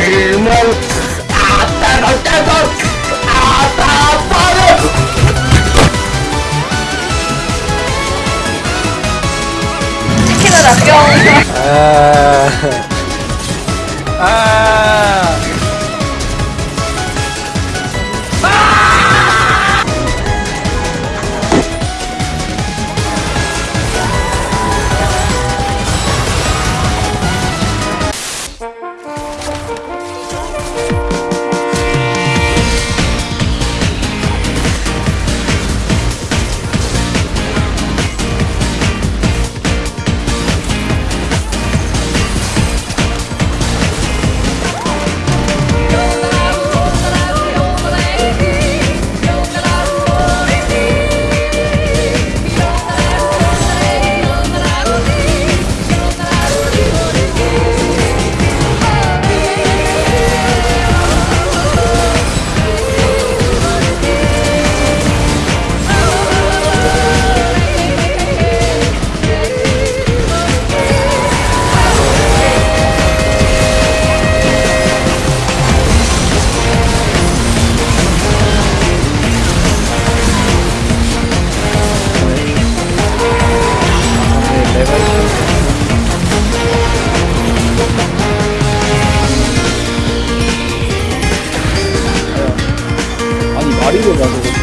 치킨을 아껴. 아니 campeón. Ah. Ah. 没意思啊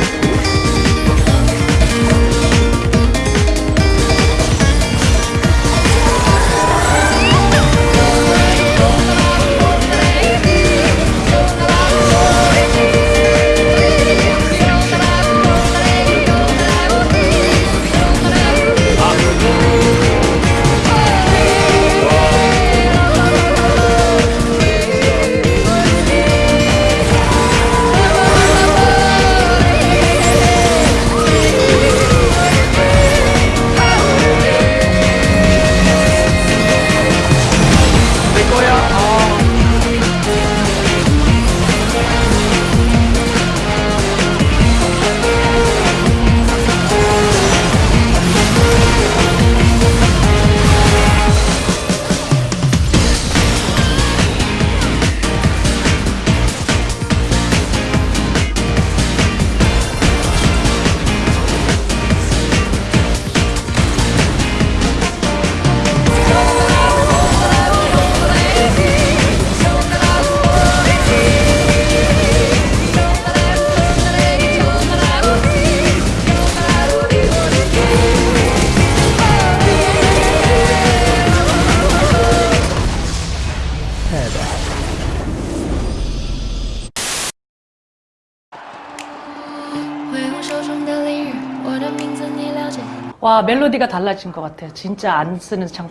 와 멜로디가 달라진 것 같아요. 진짜 안 쓰는 창.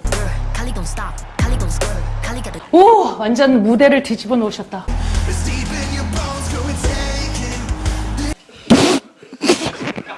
오 완전 무대를 뒤집어 놓으셨다.